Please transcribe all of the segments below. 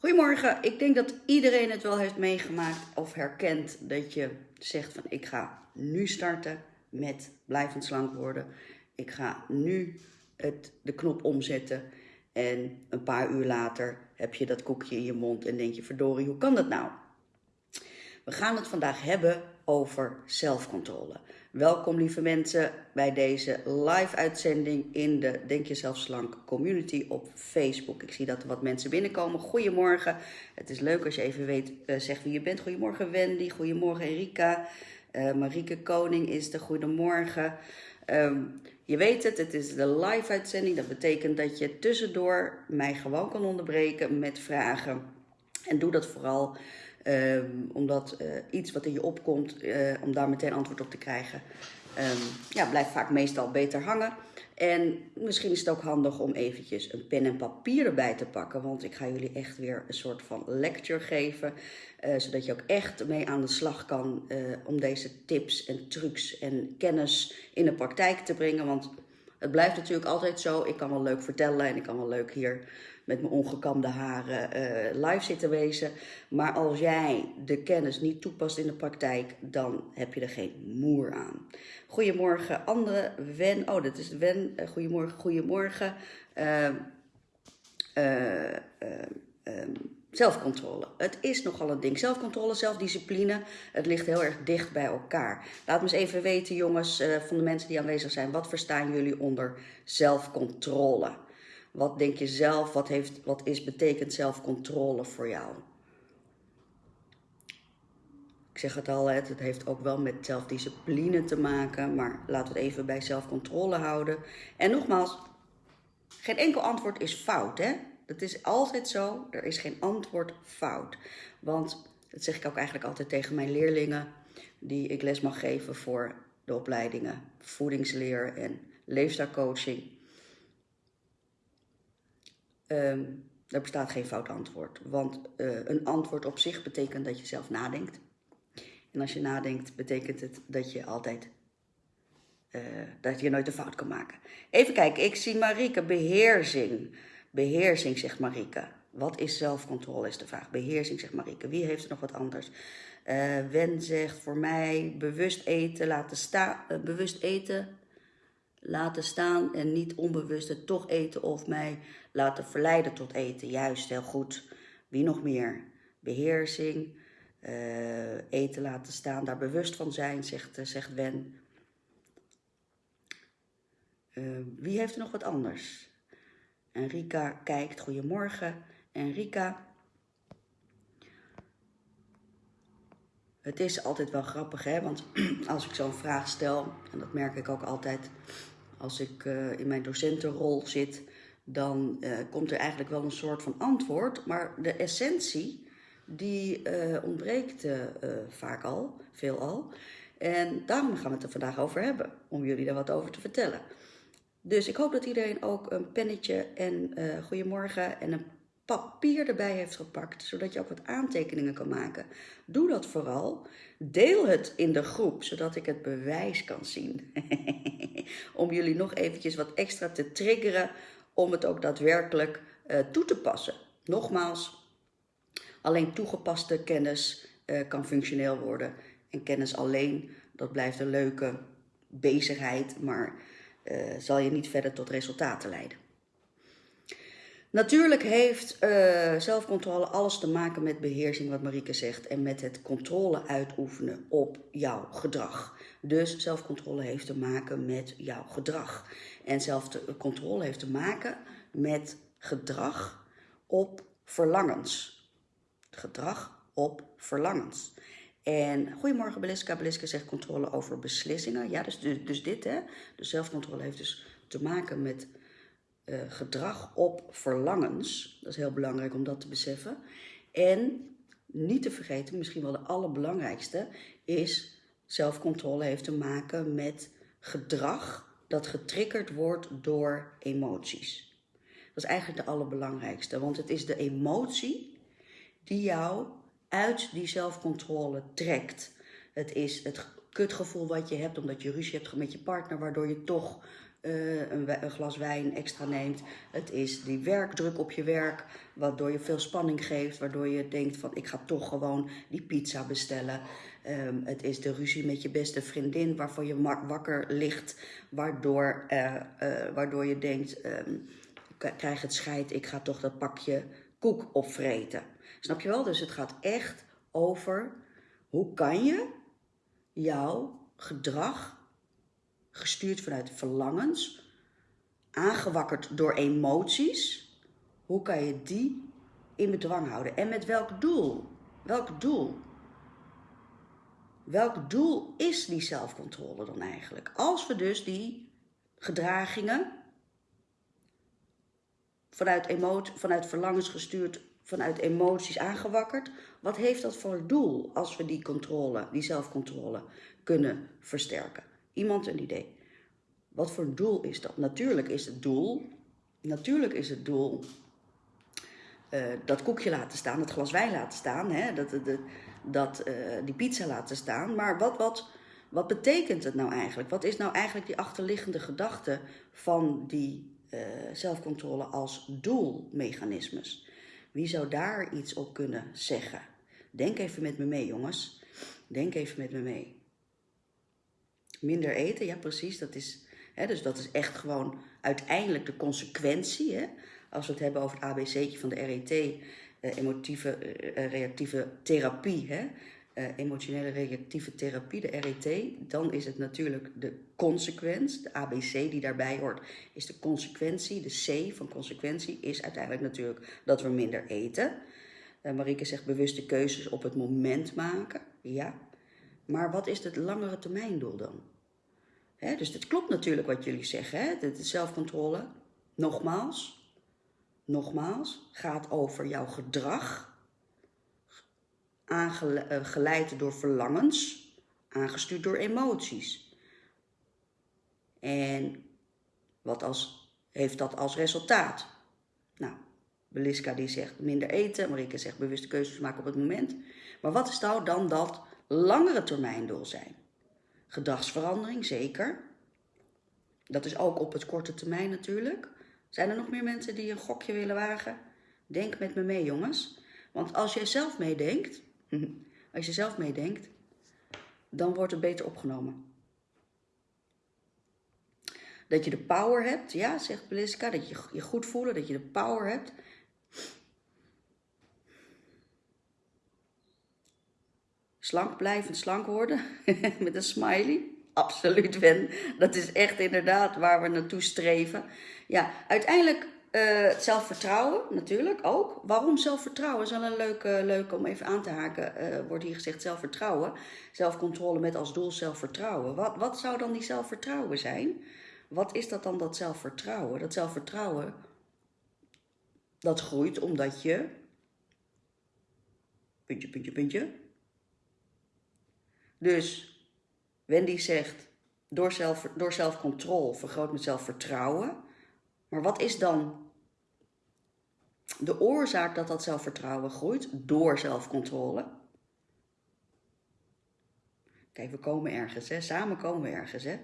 Goedemorgen, ik denk dat iedereen het wel heeft meegemaakt of herkent dat je zegt van ik ga nu starten met blijvend slank worden. Ik ga nu het, de knop omzetten en een paar uur later heb je dat koekje in je mond en denk je verdorie, hoe kan dat nou? We gaan het vandaag hebben over zelfcontrole. Welkom lieve mensen bij deze live uitzending in de Denk Jezelf Slank community op Facebook. Ik zie dat er wat mensen binnenkomen. Goedemorgen. Het is leuk als je even weet, uh, zegt wie je bent. Goedemorgen Wendy, goedemorgen Erika. Uh, Marieke Koning is de goedemorgen. Um, je weet het, het is de live uitzending. Dat betekent dat je tussendoor mij gewoon kan onderbreken met vragen. En doe dat vooral Um, omdat uh, iets wat in je opkomt, uh, om daar meteen antwoord op te krijgen, um, ja, blijft vaak meestal beter hangen. En misschien is het ook handig om eventjes een pen en papier erbij te pakken, want ik ga jullie echt weer een soort van lecture geven, uh, zodat je ook echt mee aan de slag kan om deze tips en trucs en kennis in de praktijk te brengen. Want het blijft natuurlijk altijd zo, ik kan wel leuk vertellen en ik kan wel leuk hier met mijn ongekamde haren uh, live zitten wezen. Maar als jij de kennis niet toepast in de praktijk, dan heb je er geen moer aan. Goedemorgen, andere Wen. Oh, dat is Wen. Uh, goedemorgen, goedemorgen. Uh, zelfcontrole. Het is nogal een ding. Zelfcontrole, zelfdiscipline, het ligt heel erg dicht bij elkaar. Laat me eens even weten, jongens, van de mensen die aanwezig zijn. Wat verstaan jullie onder zelfcontrole? Wat denk je zelf? Wat, heeft, wat is, betekent zelfcontrole voor jou? Ik zeg het al, het heeft ook wel met zelfdiscipline te maken, maar laten we het even bij zelfcontrole houden. En nogmaals, geen enkel antwoord is fout, hè? Dat is altijd zo, er is geen antwoord fout. Want, dat zeg ik ook eigenlijk altijd tegen mijn leerlingen, die ik les mag geven voor de opleidingen voedingsleer en leefstijlcoaching. Um, er bestaat geen fout antwoord. Want uh, een antwoord op zich betekent dat je zelf nadenkt. En als je nadenkt, betekent het dat je altijd. Uh, dat je nooit een fout kan maken. Even kijken, ik zie Marike, beheersing. Beheersing, zegt Marike. Wat is zelfcontrole, is de vraag. Beheersing, zegt Marike. Wie heeft er nog wat anders? Uh, Wen zegt voor mij bewust eten, laten staan. bewust eten, laten staan en niet onbewust het toch eten of mij laten verleiden tot eten. Juist, heel goed. Wie nog meer? Beheersing, uh, eten laten staan, daar bewust van zijn, zegt, uh, zegt Wen. Uh, wie heeft er nog wat anders? Enrika kijkt, goedemorgen. Enrika. Het is altijd wel grappig, hè? Want als ik zo'n vraag stel, en dat merk ik ook altijd als ik in mijn docentenrol zit, dan uh, komt er eigenlijk wel een soort van antwoord. Maar de essentie, die uh, ontbreekt vaak al, veelal. En daarom gaan we het er vandaag over hebben, om jullie daar wat over te vertellen. Dus ik hoop dat iedereen ook een pennetje en goedemorgen en een papier erbij heeft gepakt, zodat je ook wat aantekeningen kan maken. Doe dat vooral. Deel het in de groep, zodat ik het bewijs kan zien. om jullie nog eventjes wat extra te triggeren om het ook daadwerkelijk uh, toe te passen. Nogmaals, alleen toegepaste kennis uh, kan functioneel worden. En kennis alleen, dat blijft een leuke bezigheid, maar uh, zal je niet verder tot resultaten leiden. Natuurlijk heeft zelfcontrole alles te maken met beheersing, wat Marieke zegt, en met het controle uitoefenen op jouw gedrag. Dus zelfcontrole heeft te maken met jouw gedrag. En zelfcontrole heeft te maken met gedrag op verlangens. Gedrag op verlangens. En goedemorgen Beliska. Beliska zegt controle over beslissingen. Ja, dus, dus, dus dit hè. Dus zelfcontrole heeft dus te maken met uh, gedrag op verlangens. Dat is heel belangrijk om dat te beseffen. En niet te vergeten, misschien wel de allerbelangrijkste, is zelfcontrole heeft te maken met gedrag dat getriggerd wordt door emoties. Dat is eigenlijk de allerbelangrijkste, want het is de emotie die jou uit die zelfcontrole trekt. Het is het kutgevoel wat je hebt omdat je ruzie hebt met je partner, waardoor je toch uh, een, een, glas wijn extra neemt. Het is die werkdruk op je werk, waardoor je veel spanning geeft, waardoor je denkt van ik ga toch gewoon die pizza bestellen. Um, het is de ruzie met je beste vriendin waarvan je wakker ligt, waardoor, uh, uh, waardoor je denkt, um, ik krijg het scheid, ik ga toch dat pakje koek opvreten. Snap je wel? Dus het gaat echt over hoe kan je jouw gedrag, gestuurd vanuit verlangens, aangewakkerd door emoties, hoe kan je die in bedwang houden? En met welk doel? Welk doel? Welk doel is die zelfcontrole dan eigenlijk? Als we dus die gedragingen vanuit, emotie, vanuit verlangens gestuurd, vanuit emoties aangewakkerd, wat heeft dat voor doel als we die controle, die zelfcontrole kunnen versterken? Iemand een idee? Wat voor doel is dat? Natuurlijk is het doel, natuurlijk is het doel uh, dat koekje laten staan, dat glas wijn laten staan, hè, dat, dat, dat uh, die pizza laten staan. Maar wat, wat, wat betekent het nou eigenlijk? Wat is nou eigenlijk die achterliggende gedachte van die uh, zelfcontrole als doelmechanismes? Wie zou daar iets op kunnen zeggen? Denk even met me mee, jongens. Denk even met me mee. Minder eten, ja precies, dat is, hè, dus dat is echt gewoon uiteindelijk de consequentie. Hè? Als we het hebben over het ABC'tje van de RET, eh, emotieve eh, reactieve therapie, hè? Emotionele reactieve therapie, de RET, dan is het natuurlijk de consequentie, de ABC die daarbij hoort, is de consequentie. De C van consequentie is uiteindelijk natuurlijk dat we minder eten. Uh, Marieke zegt bewuste keuzes op het moment maken. Ja, maar wat is het langere termijndoel dan? Hè, dus het klopt natuurlijk wat jullie zeggen, hè? de zelfcontrole. Nogmaals, nogmaals, gaat over jouw gedrag aangeleid door verlangens, aangestuurd door emoties. En wat als, heeft dat als resultaat? Nou, Beliska die zegt minder eten, Marike zegt bewuste keuzes maken op het moment. Maar wat is nou dan dat langere termijndoel zijn? Gedragsverandering, zeker. Dat is ook op het korte termijn natuurlijk. Zijn er nog meer mensen die een gokje willen wagen? Denk met me mee, jongens. Want als jij zelf meedenkt, Als je zelf meedenkt, dan wordt het beter opgenomen. Dat je de power hebt, ja, zegt Beliska, dat je je goed voelen, dat je de power hebt. Slank blijven, slank worden, met een smiley. Absoluut, Ben. Dat is echt inderdaad waar we naartoe streven. Ja, uiteindelijk uh, zelfvertrouwen natuurlijk ook. Waarom zelfvertrouwen? is wel een leuke, leuke om even aan te haken. Uh, wordt hier gezegd zelfvertrouwen. Zelfcontrole met als doel zelfvertrouwen. Wat, wat zou dan die zelfvertrouwen zijn? Wat is dat dan, dat zelfvertrouwen? Dat zelfvertrouwen, dat groeit omdat je... Puntje, puntje, puntje. Dus Wendy zegt, door, zelf, door zelfcontrole vergroot met zelfvertrouwen... Maar wat is dan de oorzaak dat dat zelfvertrouwen groeit? Door zelfcontrole. Kijk, we komen ergens, hè? samen komen we ergens. Hè?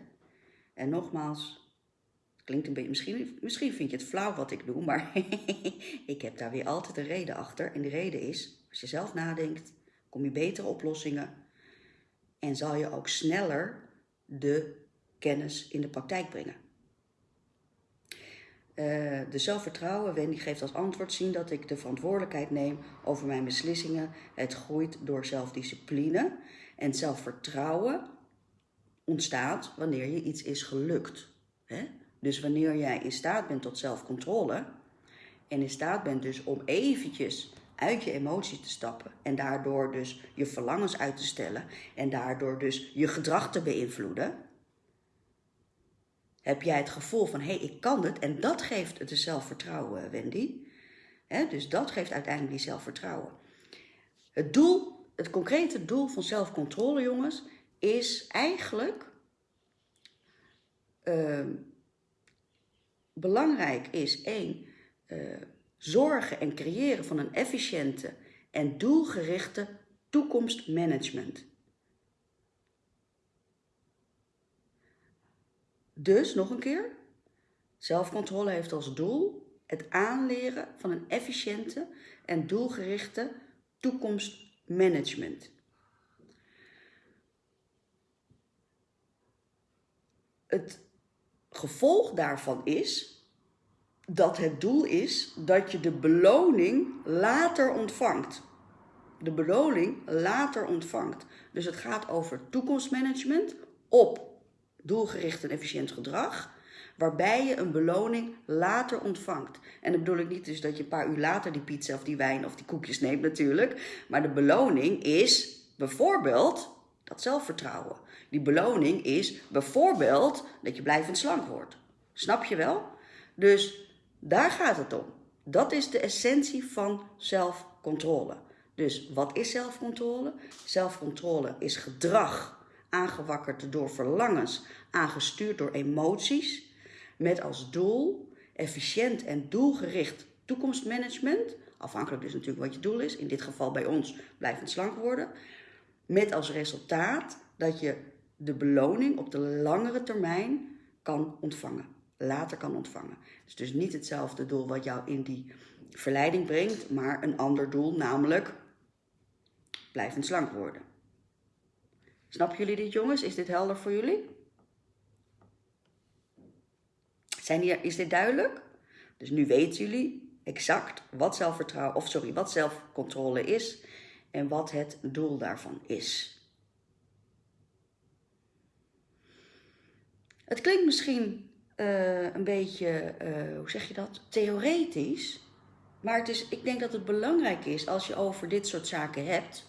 En nogmaals, klinkt een beetje, misschien, misschien vind je het flauw wat ik doe, maar ik heb daar weer altijd een reden achter. En de reden is, als je zelf nadenkt, kom je betere oplossingen en zal je ook sneller de kennis in de praktijk brengen. Uh, de zelfvertrouwen, Wendy geeft als antwoord zien dat ik de verantwoordelijkheid neem over mijn beslissingen. Het groeit door zelfdiscipline. En zelfvertrouwen ontstaat wanneer je iets is gelukt. Hè? Dus wanneer jij in staat bent tot zelfcontrole en in staat bent dus om eventjes uit je emotie te stappen en daardoor dus je verlangens uit te stellen en daardoor dus je gedrag te beïnvloeden, heb jij het gevoel van, hé, hey, ik kan het. En dat geeft het zelfvertrouwen, Wendy. dus dat geeft uiteindelijk die zelfvertrouwen. Het doel, het concrete doel van zelfcontrole, jongens, is eigenlijk... Uh, belangrijk is, één, uh, zorgen en creëren van een efficiënte en doelgerichte toekomstmanagement. Dus, nog een keer, Zelfcontrole heeft als doel het aanleren van een efficiënte en doelgerichte toekomstmanagement. Het gevolg daarvan is dat het doel is dat je de beloning later ontvangt. De beloning later ontvangt. Dus het gaat over toekomstmanagement op doelgericht en efficiënt gedrag, waarbij je een beloning later ontvangt. En dat bedoel ik niet dus dat je een paar uur later die pizza of die wijn of die koekjes neemt natuurlijk, maar de beloning is bijvoorbeeld dat zelfvertrouwen. Die beloning is bijvoorbeeld dat je blijvend slank wordt. Snap je wel? Dus daar gaat het om. Dat is de essentie van zelfcontrole. Dus wat is zelfcontrole? Zelfcontrole is gedrag aangewakkerd door verlangens, aangestuurd door emoties, met als doel efficiënt en doelgericht toekomstmanagement, afhankelijk dus natuurlijk wat je doel is, in dit geval bij ons blijvend slank worden, met als resultaat dat je de beloning op de langere termijn kan ontvangen later kan ontvangen. Is dus niet hetzelfde doel wat jou in die verleiding brengt, maar een ander doel, namelijk blijvend slank worden. Snappen jullie dit, jongens? Is dit helder voor jullie? Zijn hier, is dit duidelijk? Dus nu weten jullie exact wat zelfvertrouwen, of sorry, wat zelfcontrole is en wat het doel daarvan is. Het klinkt misschien uh, een beetje, uh, hoe zeg je dat, theoretisch. Maar het is, ik denk dat het belangrijk is als je over dit soort zaken hebt,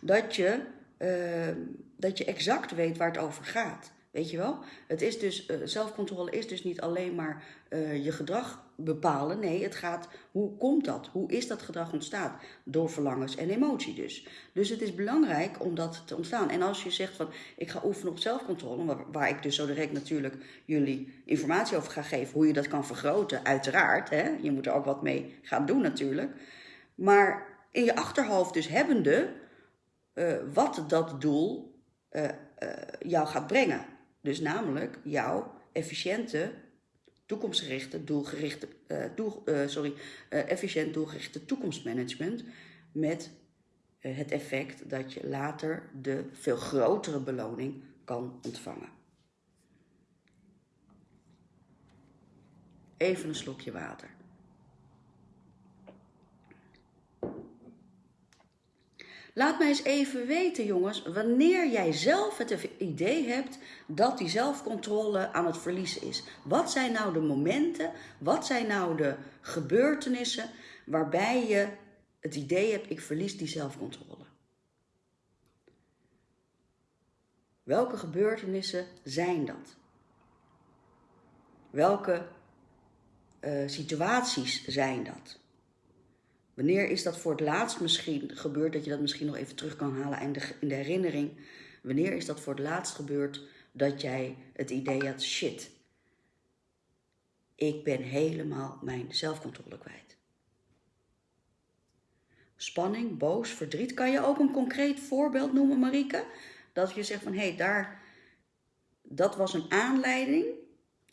dat je, uh, dat je exact weet waar het over gaat. Weet je wel? Het is dus, uh, zelfcontrole is dus niet alleen maar uh, je gedrag bepalen. Nee, het gaat, hoe komt dat? Hoe is dat gedrag ontstaan? Door verlangens en emotie dus. Dus het is belangrijk om dat te ontstaan. En als je zegt van, ik ga oefenen op zelfcontrole, waar, waar ik dus zo direct natuurlijk jullie informatie over ga geven, hoe je dat kan vergroten, uiteraard. Hè? Je moet er ook wat mee gaan doen natuurlijk. Maar in je achterhoofd dus hebbende, uh, wat dat doel jou gaat brengen. Dus namelijk jouw efficiënte, toekomstgerichte, doelgerichte, uh, sorry, uh, efficiënt doelgerichte toekomstmanagement met het effect dat je later de veel grotere beloning kan ontvangen. Even een slokje water. Laat mij eens even weten, jongens, wanneer jij zelf het idee hebt dat die zelfcontrole aan het verliezen is. Wat zijn nou de momenten, wat zijn nou de gebeurtenissen waarbij je het idee hebt, ik verlies die zelfcontrole? Welke gebeurtenissen zijn dat? Welke uh, situaties zijn dat? Wanneer is dat voor het laatst misschien gebeurd, dat je dat misschien nog even terug kan halen in de, in de herinnering? Wanneer is dat voor het laatst gebeurd dat jij het idee had, shit, ik ben helemaal mijn zelfcontrole kwijt? Spanning, boos, verdriet. Kan je ook een concreet voorbeeld noemen, Marike? Dat je zegt van, hé, hey, daar, dat was een aanleiding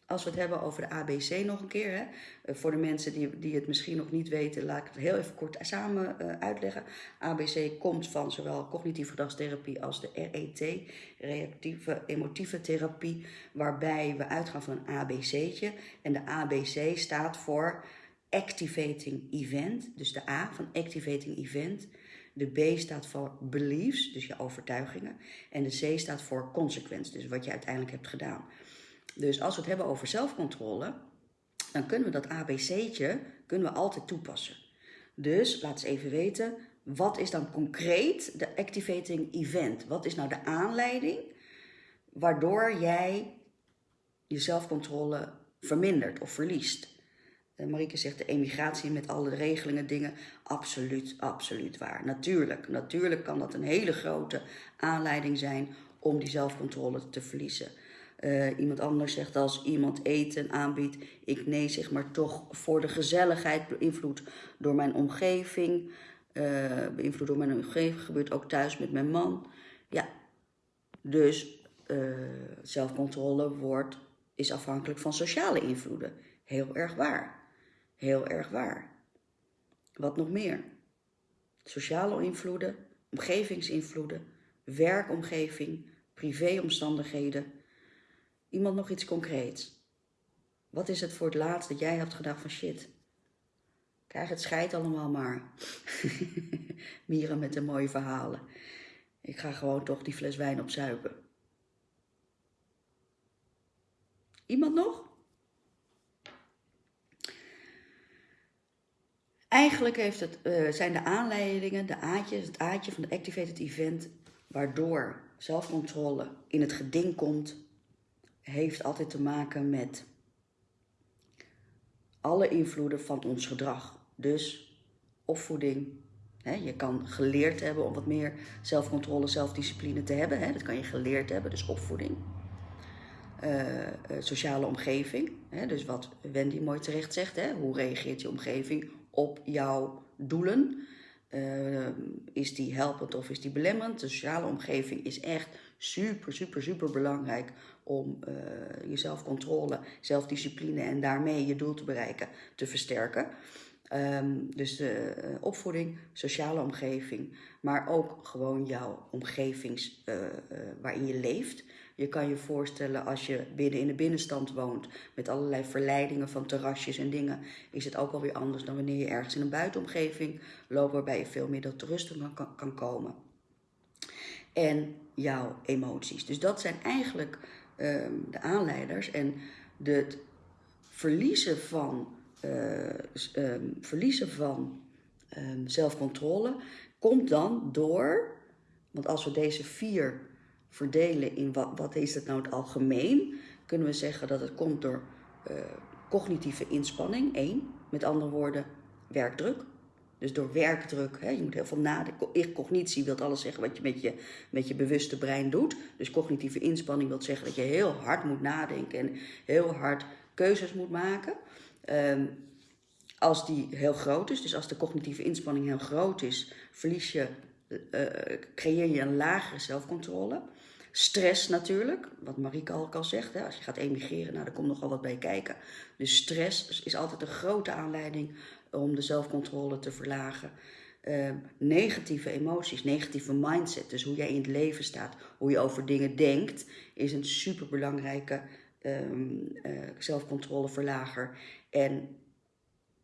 als we het hebben over de ABC nog een keer, hè, eh, voor de mensen die, die het misschien nog niet weten, laat ik het heel even kort samen uh, uitleggen. ABC komt van zowel cognitieve gedragstherapie als de RET, reactieve emotieve therapie, waarbij we uitgaan van een ABC'tje. En de ABC staat voor Activating Event, dus de A van Activating Event. De B staat voor beliefs, dus je overtuigingen. En de C staat voor consequence, dus wat je uiteindelijk hebt gedaan. Dus als we het hebben over zelfcontrole, dan kunnen we dat ABC'tje kunnen we altijd toepassen. Dus laat eens even weten, wat is dan concreet de activating event? Wat is nou de aanleiding waardoor jij je zelfcontrole vermindert of verliest? Uh, Marieke zegt de emigratie met alle regelingen, dingen. Absoluut, absoluut waar. Natuurlijk, natuurlijk kan dat een hele grote aanleiding zijn om die zelfcontrole te verliezen. Uh, iemand anders zegt als iemand eten aanbiedt, ik nee zeg maar toch voor de gezelligheid, beïnvloed door mijn omgeving. Uh, beïnvloed door mijn omgeving, gebeurt ook thuis met mijn man. Ja, dus uh, zelfcontrole wordt is afhankelijk van sociale invloeden. Heel erg waar. Heel erg waar. Wat nog meer? Sociale invloeden, omgevingsinvloeden, werkomgeving, privéomstandigheden. Iemand nog iets concreets? Wat is het voor het laatst dat jij hebt gedacht van shit? Krijg het scheid allemaal maar. Mieren met de mooie verhalen. Ik ga gewoon toch die fles wijn opzuipen. Iemand nog? Eigenlijk heeft het, uh, zijn de aanleidingen, de aatjes, het aatje van de Activated Event, waardoor zelfcontrole in het geding komt, heeft altijd te maken met alle invloeden van ons gedrag. Dus opvoeding. Hè, je kan geleerd hebben om wat meer zelfcontrole, zelfdiscipline te hebben. Hè, dat kan je geleerd hebben, dus opvoeding. Uh, sociale omgeving. Hè, dus wat Wendy mooi terecht zegt. Hè, hoe reageert je omgeving op jouw doelen? Uh, is die helpend of is die belemmerend? De sociale omgeving is echt super, super, super belangrijk om uh, je zelfcontrole, zelfdiscipline en daarmee je doel te bereiken te versterken. Um, dus de uh, opvoeding, sociale omgeving, maar ook gewoon jouw omgevings uh, waarin je leeft. Je kan je voorstellen als je binnen in de binnenstand woont met allerlei verleidingen van terrasjes en dingen, is het ook alweer anders dan wanneer je ergens in een buitenomgeving loopt waarbij je veel meer tot rust kan, kan komen. En jouw emoties. Dus dat zijn eigenlijk de aanleiders en het verliezen van, uh, um, verliezen van um, zelfcontrole komt dan door, want als we deze vier verdelen in wat, wat is het nou het algemeen, kunnen we zeggen dat het komt door uh, cognitieve inspanning, één, met andere woorden werkdruk. Dus door werkdruk, hè, je moet heel veel nadenken. Cognitie wil alles zeggen wat je met, je met je bewuste brein doet. Dus cognitieve inspanning wil zeggen dat je heel hard moet nadenken en heel hard keuzes moet maken. Um, als die heel groot is, dus als de cognitieve inspanning heel groot is, verlies je, uh, creëer je een lagere zelfcontrole. Stress natuurlijk, wat Marieke al al zegt, hè, als je gaat emigreren, nou, daar komt nogal wat bij kijken. Dus stress is altijd een grote aanleiding om de zelfcontrole te verlagen. Uh, negatieve emoties, negatieve mindset, dus hoe jij in het leven staat, hoe je over dingen denkt, is een superbelangrijke um, uh, zelfcontroleverlager. En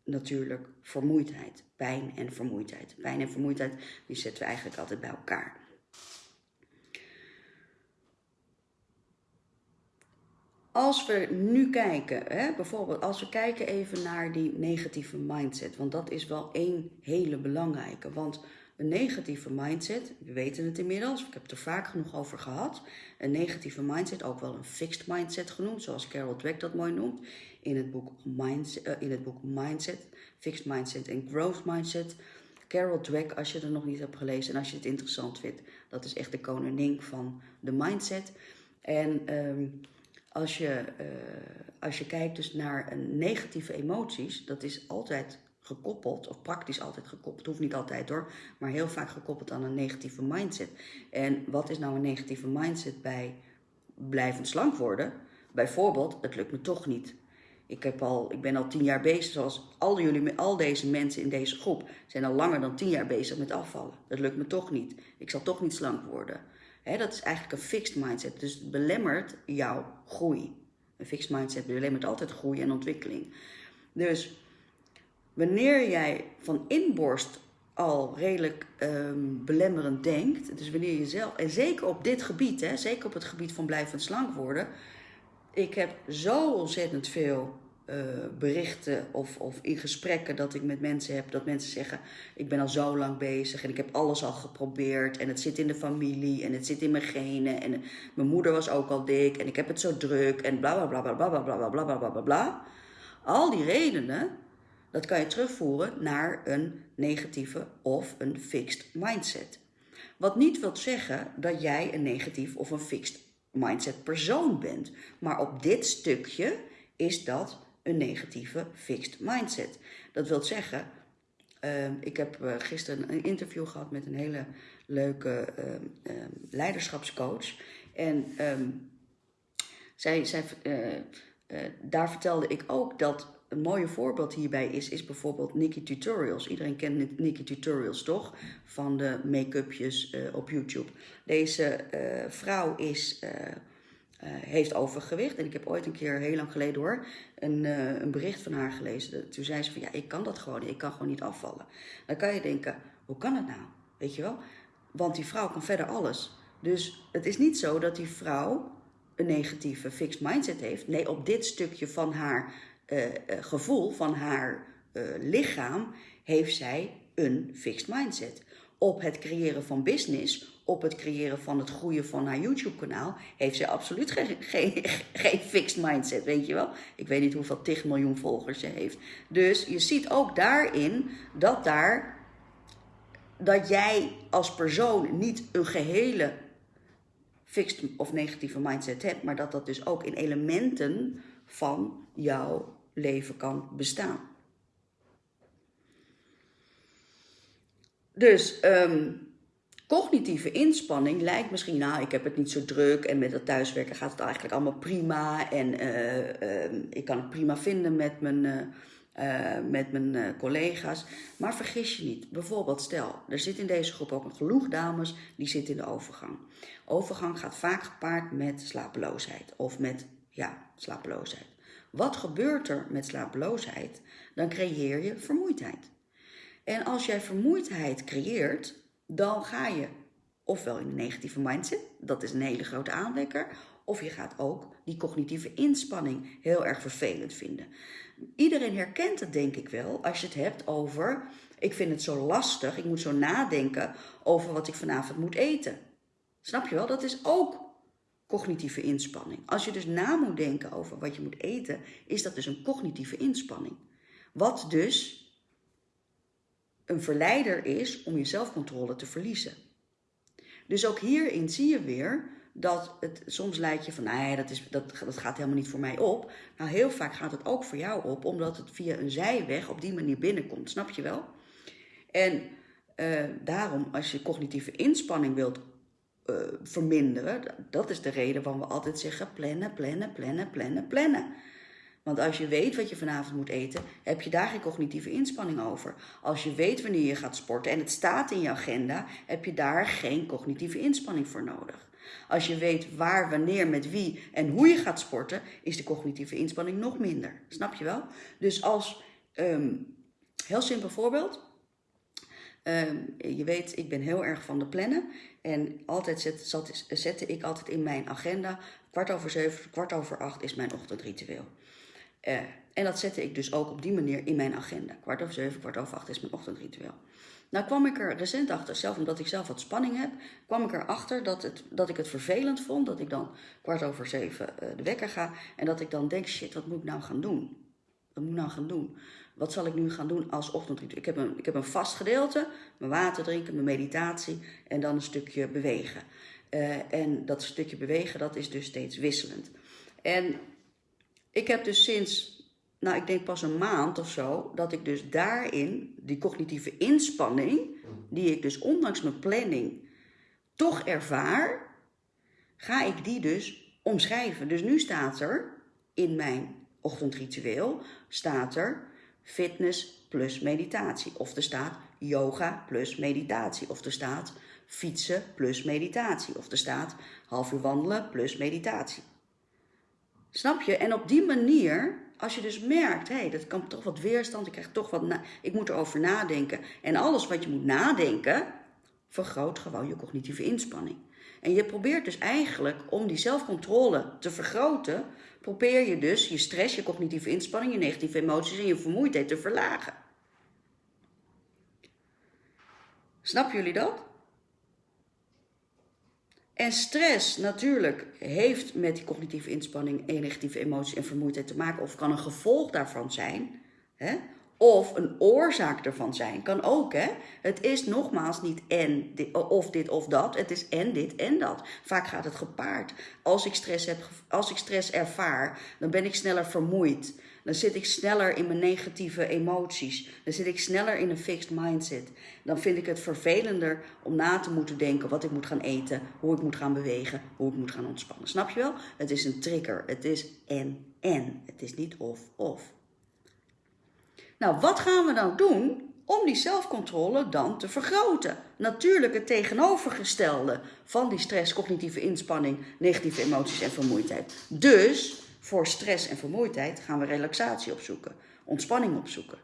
natuurlijk vermoeidheid, pijn en vermoeidheid. Pijn en vermoeidheid, die zetten we eigenlijk altijd bij elkaar. Als we nu kijken, hè, bijvoorbeeld als we kijken even naar die negatieve mindset, want dat is wel één hele belangrijke. Want een negatieve mindset, we weten het inmiddels, ik heb het er vaak genoeg over gehad. Een negatieve mindset, ook wel een fixed mindset genoemd, zoals Carol Dweck dat mooi noemt. In het boek Mindset, uh, in het boek mindset Fixed Mindset en Growth Mindset. Carol Dweck, als je er nog niet hebt gelezen en als je het interessant vindt, dat is echt de koningin van de mindset. En um, als je, uh, als je kijkt dus naar een negatieve emoties, dat is altijd gekoppeld, of praktisch altijd gekoppeld, hoeft niet altijd hoor, maar heel vaak gekoppeld aan een negatieve mindset. En wat is nou een negatieve mindset bij blijvend slank worden? Bijvoorbeeld, het lukt me toch niet. Ik, heb al, ik ben al tien jaar bezig, zoals al, jullie, al deze mensen in deze groep zijn al langer dan tien jaar bezig met afvallen. Dat lukt me toch niet. Ik zal toch niet slank worden. Dat is eigenlijk een fixed mindset. Dus het belemmert jouw groei. Een fixed mindset belemmert altijd groei en ontwikkeling. Dus wanneer jij van inborst al redelijk um, belemmerend denkt, dus wanneer je zelf, en zeker op dit gebied, hè, zeker op het gebied van blijvend slank worden, ik heb zo ontzettend veel berichten of, of in gesprekken dat ik met mensen heb, dat mensen zeggen: Ik ben al zo lang bezig en ik heb alles al geprobeerd en het zit in de familie en het zit in mijn genen en mijn moeder was ook al dik en ik heb het zo druk en bla bla bla bla bla bla bla bla bla bla bla bla. Al die redenen, dat kan je terugvoeren naar een negatieve of een fixed mindset. Wat niet wil zeggen dat jij een negatief of een fixed mindset persoon bent, maar op dit stukje is dat een negatieve fixed mindset. Dat wil zeggen, uh, ik heb uh, gisteren een interview gehad met een hele leuke uh, leiderschapscoach. En ehm, zij, zij, eh, eh, daar vertelde ik ook dat een mooie voorbeeld hierbij is, is bijvoorbeeld Nikki Tutorials. Iedereen kent Nikki Tutorials toch? Van de make-upjes op YouTube. Deze vrouw is uh, heeft overgewicht. En ik heb ooit een keer, heel lang geleden hoor, een, uh, een bericht van haar gelezen. Toen zei ze van, ja, ik kan dat gewoon Ik kan gewoon niet afvallen. Dan kan je denken, hoe kan het nou? Weet je wel? Want die vrouw kan verder alles. Dus het is niet zo dat die vrouw een negatieve fixed mindset heeft. Nee, op dit stukje van haar uh, gevoel, van haar lichaam, heeft zij een fixed mindset. Op het creëren van business op het creëren van het groeien van haar YouTube-kanaal, heeft ze absoluut geen, geen, geen fixed mindset, weet je wel. Ik weet niet hoeveel 10 miljoen volgers ze heeft. Dus je ziet ook daarin dat daar, dat jij als persoon niet een gehele fixed of negatieve mindset hebt, maar dat dat dus ook in elementen van jouw leven kan bestaan. Dus um, cognitieve inspanning lijkt misschien, nou, ik heb het niet zo druk en met het thuiswerken gaat het eigenlijk allemaal prima en uh, uh, ik kan het prima vinden met mijn, uh, met mijn collega's. Maar vergis je niet, bijvoorbeeld stel, er zit in deze groep ook een genoeg dames die zitten in de overgang. Overgang gaat vaak gepaard met slapeloosheid of met, ja, slapeloosheid. Wat gebeurt er met slapeloosheid? Dan creëer je vermoeidheid. En als jij vermoeidheid creëert, dan ga je ofwel in een negatieve mindset, dat is een hele grote aanwekker, of je gaat ook die cognitieve inspanning heel erg vervelend vinden. Iedereen herkent het denk ik wel als je het hebt over, ik vind het zo lastig, ik moet zo nadenken over wat ik vanavond moet eten. Snap je wel? Dat is ook cognitieve inspanning. Als je dus na moet denken over wat je moet eten, is dat dus een cognitieve inspanning. Wat dus een verleider is om je zelfcontrole te verliezen. Dus ook hierin zie je weer dat het soms lijkt je van, nee, dat, is, dat, dat gaat helemaal niet voor mij op. Nou, heel vaak gaat het ook voor jou op, omdat het via een zijweg op die manier binnenkomt. Snap je wel? En uh, daarom, als je cognitieve inspanning wilt uh, verminderen, dat is de reden waarom we altijd zeggen plannen, plannen, plannen, plannen, plannen. Want als je weet wat je vanavond moet eten, heb je daar geen cognitieve inspanning over. Als je weet wanneer je gaat sporten en het staat in je agenda, heb je daar geen cognitieve inspanning voor nodig. Als je weet waar, wanneer, met wie en hoe je gaat sporten, is de cognitieve inspanning nog minder. Snap je wel? Dus als, um, heel simpel voorbeeld. Um, je weet, ik ben heel erg van de plannen. En altijd zet, zette ik altijd in mijn agenda, kwart over zeven, kwart over acht is mijn ochtendritueel. Uh, en dat zette ik dus ook op die manier in mijn agenda. Kwart over zeven, kwart over acht is mijn ochtendritueel. Nou kwam ik er recent achter, zelf omdat ik zelf wat spanning heb, kwam ik erachter dat, het, dat ik het vervelend vond dat ik dan kwart over zeven uh, de wekker ga en dat ik dan denk, shit, wat moet ik nou gaan doen? Wat moet ik nou gaan doen? Wat zal ik nu gaan doen als ochtendritueel? Ik heb een, ik heb een vast gedeelte, mijn water drinken, mijn meditatie en dan een stukje bewegen. Uh, en dat stukje bewegen, dat is dus steeds wisselend. En ik heb dus sinds, nou ik denk pas een maand of zo, dat ik dus daarin die cognitieve inspanning, die ik dus ondanks mijn planning toch ervaar, ga ik die dus omschrijven. Dus nu staat er in mijn ochtendritueel, staat er fitness plus meditatie. Of er staat yoga plus meditatie. Of er staat fietsen plus meditatie. Of er staat half uur wandelen plus meditatie. Snap je? En op die manier, als je dus merkt, hé, hey, dat kan toch wat weerstand, ik krijg toch wat, ik moet erover nadenken. En alles wat je moet nadenken, vergroot gewoon je cognitieve inspanning. En je probeert dus eigenlijk om die zelfcontrole te vergroten, probeer je dus je stress, je cognitieve inspanning, je negatieve emoties en je vermoeidheid te verlagen. Snappen jullie dat? En stress natuurlijk heeft met die cognitieve inspanning, negatieve emoties en vermoeidheid te maken, of kan een gevolg daarvan zijn, hè? of een oorzaak ervan zijn, kan ook. Hè? Het is nogmaals niet en of dit of dat, het is en dit en dat. Vaak gaat het gepaard. Als ik stress, heb, als ik stress ervaar, dan ben ik sneller vermoeid. Dan zit ik sneller in mijn negatieve emoties. Dan zit ik sneller in een fixed mindset. Dan vind ik het vervelender om na te moeten denken wat ik moet gaan eten, hoe ik moet gaan bewegen, hoe ik moet gaan ontspannen. Snap je wel? Het is een trigger. Het is en en. Het is niet of of. Nou, wat gaan we nou doen om die zelfcontrole dan te vergroten. Natuurlijk het tegenovergestelde van die stress, cognitieve inspanning, negatieve emoties en vermoeidheid. Dus voor stress en vermoeidheid gaan we relaxatie opzoeken, ontspanning opzoeken.